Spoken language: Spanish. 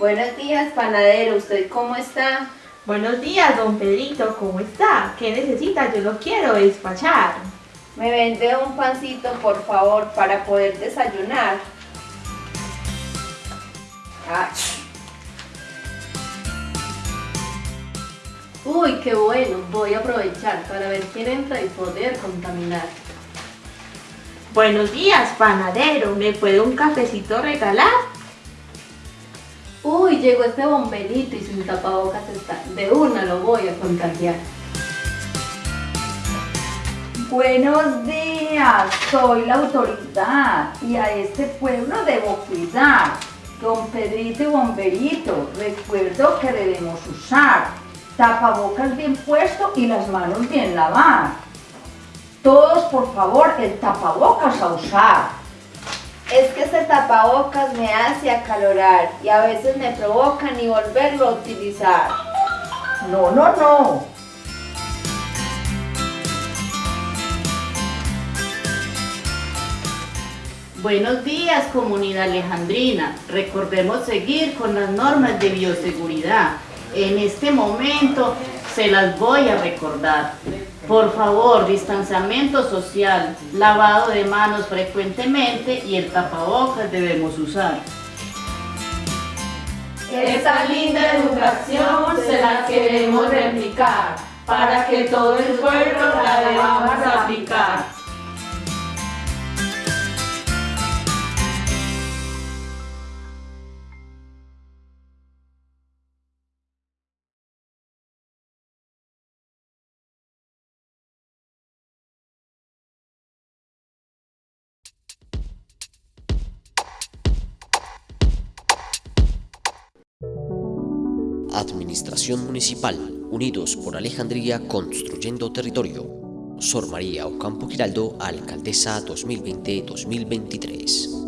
Buenos días, panadero. ¿Usted cómo está? Buenos días, don Pedrito, ¿cómo está? ¿Qué necesita? Yo lo quiero despachar. Me vende un pancito, por favor, para poder desayunar. Uy, qué bueno, voy a aprovechar para ver quién entra y poder contaminar. Buenos días, panadero, ¿me puede un cafecito regalar? Uy, llegó este bomberito y sin tapabocas está. De una lo voy a contagiar. Buenos días, soy la autoridad y a este pueblo debo cuidar. Don Pedrito y Bomberito, recuerdo que debemos usar tapabocas bien puesto y las manos bien lavadas. Todos, por favor, el tapabocas a usar. Es que este tapabocas me hace acalorar y a veces me provoca ni volverlo a utilizar. No, no, no. Buenos días, comunidad alejandrina. Recordemos seguir con las normas de bioseguridad. En este momento se las voy a recordar. Por favor, distanciamiento social, lavado de manos frecuentemente y el tapabocas debemos usar. Esta linda educación se la queremos replicar para que todo el pueblo la debamos aplicar. Administración Municipal, Unidos por Alejandría Construyendo Territorio. Sor María Ocampo Giraldo, Alcaldesa 2020-2023.